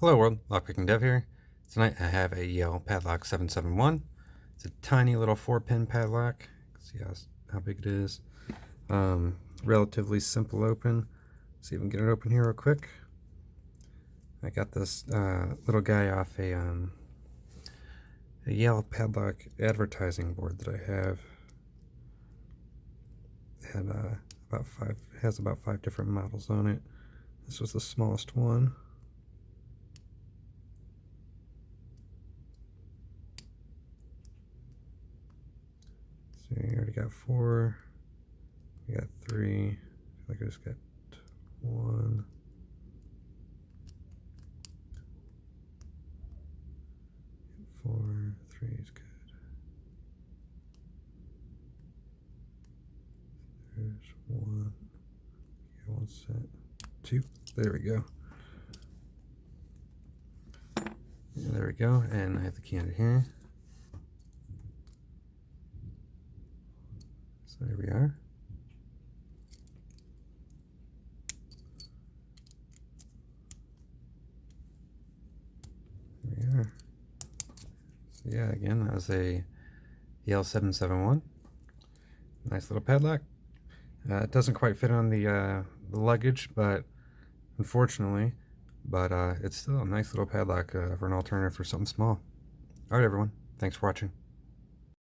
Hello world, Lockpicking Dev here. Tonight I have a Yale Padlock 771. It's a tiny little 4-pin padlock. See how, how big it is. Um, relatively simple open. See if we can get it open here real quick. I got this uh, little guy off a, um, a Yale Padlock advertising board that I have. It had uh, about five, has about five different models on it. This was the smallest one. So you already got four. We got three. I feel like I just got one. Four, three is good. There's one. Yeah, one set. Two. There we go. there we go. And I have the candle here. So there we are. There we are. So yeah, again, that was a Yale 771. Nice little padlock. Uh, it doesn't quite fit on the, uh, the luggage, but unfortunately, but uh, it's still a nice little padlock uh, for an alternative for something small. All right, everyone. Thanks for watching.